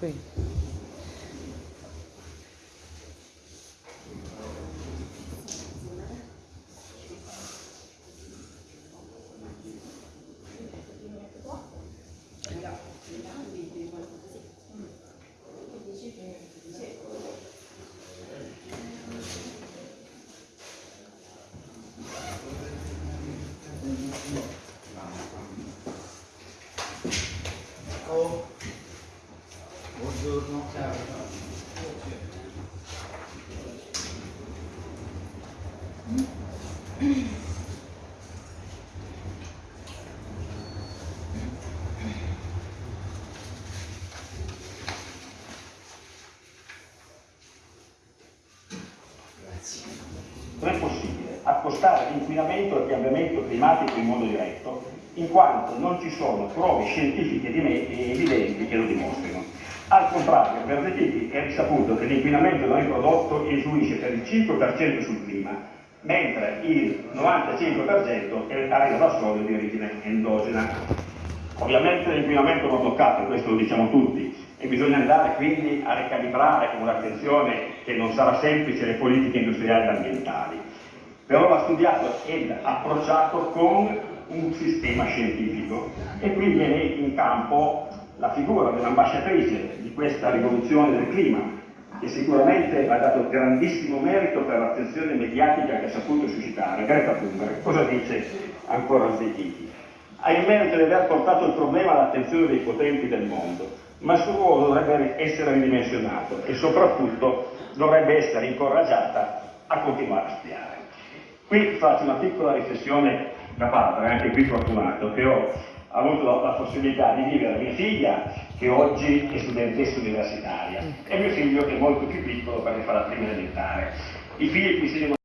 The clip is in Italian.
Qui. Buongiorno. Ciao. Grazie. Non è possibile accostare l'inquinamento al cambiamento climatico in modo diretto, in quanto non ci sono prove scientifiche e evidenti che lo dimostrino. Al contrario, per deficit è risaputo che l'inquinamento da noi prodotto influisce per il 5% sul clima, mentre il 95% arriva da solo di origine endogena. Ovviamente l'inquinamento va bloccato, questo lo diciamo tutti, e bisogna andare quindi a ricalibrare con un'attenzione che non sarà semplice le politiche industriali ed ambientali. Però va studiato ed approcciato con un sistema scientifico e qui viene in campo la figura dell'ambasciatrice di questa rivoluzione del clima, che sicuramente ha dato grandissimo merito per l'attenzione mediatica che ha saputo suscitare. Greta Thunberg, cosa dice ancora Zecchiti? Ha il merito di aver portato il problema all'attenzione dei potenti del mondo, ma il suo ruolo dovrebbe essere ridimensionato e soprattutto dovrebbe essere incoraggiata a continuare a studiare. Qui faccio una piccola riflessione da padre, anche qui fortunato, che ho avuto la, la possibilità di vivere mia figlia che oggi è studentessa universitaria e mio figlio che è molto più piccolo perché fa la prima elementare. I figli qui si